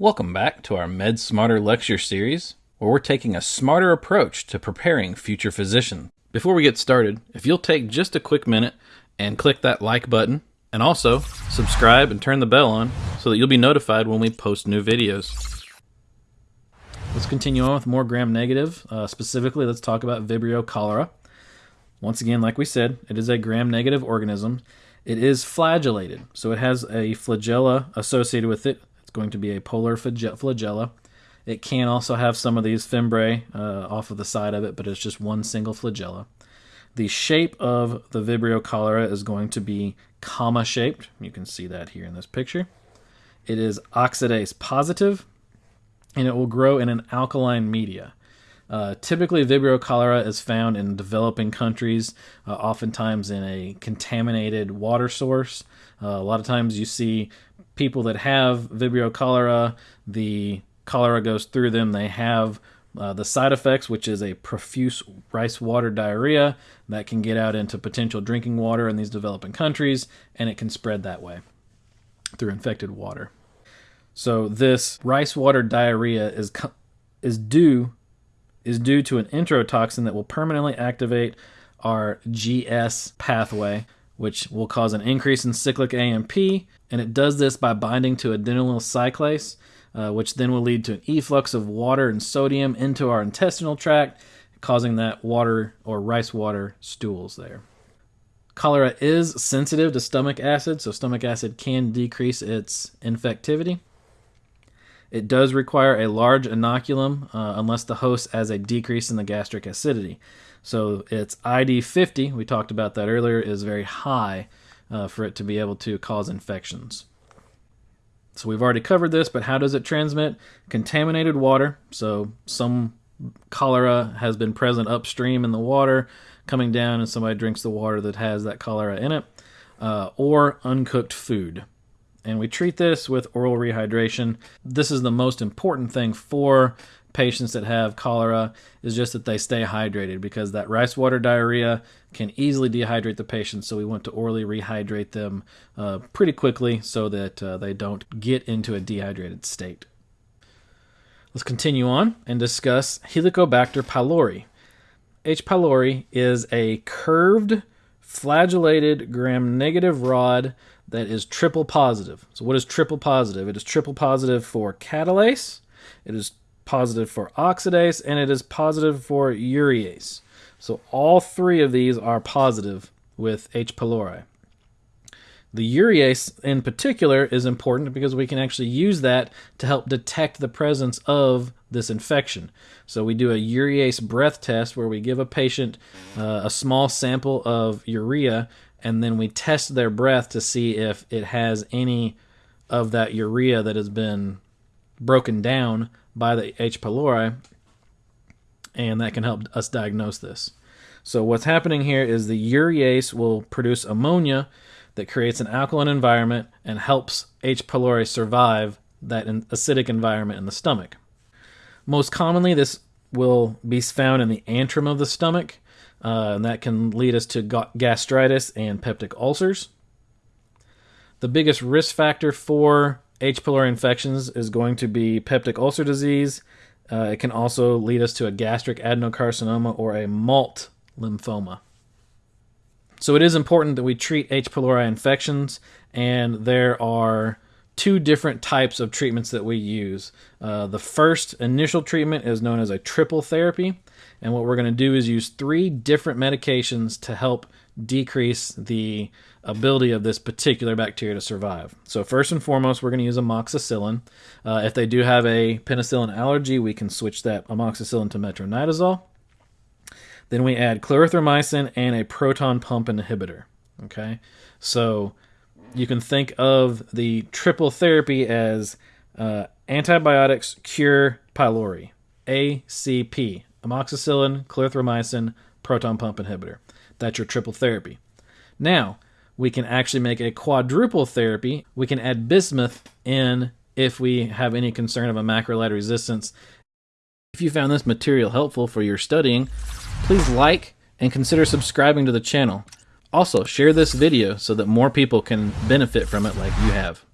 Welcome back to our Med Smarter lecture series, where we're taking a smarter approach to preparing future physicians. Before we get started, if you'll take just a quick minute and click that like button, and also subscribe and turn the bell on so that you'll be notified when we post new videos. Let's continue on with more gram negative. Uh, specifically, let's talk about Vibrio cholera. Once again, like we said, it is a gram negative organism. It is flagellated, so it has a flagella associated with it it's going to be a polar flagella. It can also have some of these fimbriae uh, off of the side of it, but it's just one single flagella. The shape of the Vibrio cholera is going to be comma shaped. You can see that here in this picture. It is oxidase positive, and it will grow in an alkaline media. Uh, typically, Vibrio cholera is found in developing countries, uh, oftentimes in a contaminated water source. Uh, a lot of times you see people that have Vibrio cholera, the cholera goes through them. They have uh, the side effects, which is a profuse rice water diarrhea that can get out into potential drinking water in these developing countries, and it can spread that way through infected water. So this rice water diarrhea is is due is due to an enterotoxin that will permanently activate our GS pathway, which will cause an increase in cyclic AMP, and it does this by binding to adenylyl cyclase, uh, which then will lead to an efflux of water and sodium into our intestinal tract, causing that water or rice water stools there. Cholera is sensitive to stomach acid, so stomach acid can decrease its infectivity. It does require a large inoculum uh, unless the host has a decrease in the gastric acidity. So its ID50, we talked about that earlier, is very high uh, for it to be able to cause infections. So we've already covered this, but how does it transmit? Contaminated water. So some cholera has been present upstream in the water, coming down, and somebody drinks the water that has that cholera in it, uh, or uncooked food. And we treat this with oral rehydration. This is the most important thing for patients that have cholera is just that they stay hydrated because that rice water diarrhea can easily dehydrate the patient. So we want to orally rehydrate them uh, pretty quickly so that uh, they don't get into a dehydrated state. Let's continue on and discuss Helicobacter pylori. H. pylori is a curved, flagellated gram-negative rod that is triple positive. So what is triple positive? It is triple positive for catalase, it is positive for oxidase, and it is positive for urease. So all three of these are positive with H. pylori. The urease in particular is important because we can actually use that to help detect the presence of this infection. So we do a urease breath test where we give a patient uh, a small sample of urea and then we test their breath to see if it has any of that urea that has been broken down by the H. pylori, and that can help us diagnose this. So what's happening here is the urease will produce ammonia that creates an alkaline environment and helps H. pylori survive that acidic environment in the stomach. Most commonly, this will be found in the antrum of the stomach, uh, and that can lead us to gastritis and peptic ulcers. The biggest risk factor for H. pylori infections is going to be peptic ulcer disease. Uh, it can also lead us to a gastric adenocarcinoma or a MALT lymphoma. So it is important that we treat H. pylori infections, and there are two different types of treatments that we use. Uh, the first initial treatment is known as a triple therapy, and what we're going to do is use three different medications to help decrease the ability of this particular bacteria to survive. So first and foremost, we're going to use amoxicillin. Uh, if they do have a penicillin allergy, we can switch that amoxicillin to metronidazole. Then we add clarithromycin and a proton pump inhibitor. Okay, so you can think of the triple therapy as uh, antibiotics cure pylori, ACP, amoxicillin, clarithromycin, proton pump inhibitor. That's your triple therapy. Now, we can actually make a quadruple therapy. We can add bismuth in if we have any concern of a macrolide resistance. If you found this material helpful for your studying, please like and consider subscribing to the channel. Also, share this video so that more people can benefit from it like you have.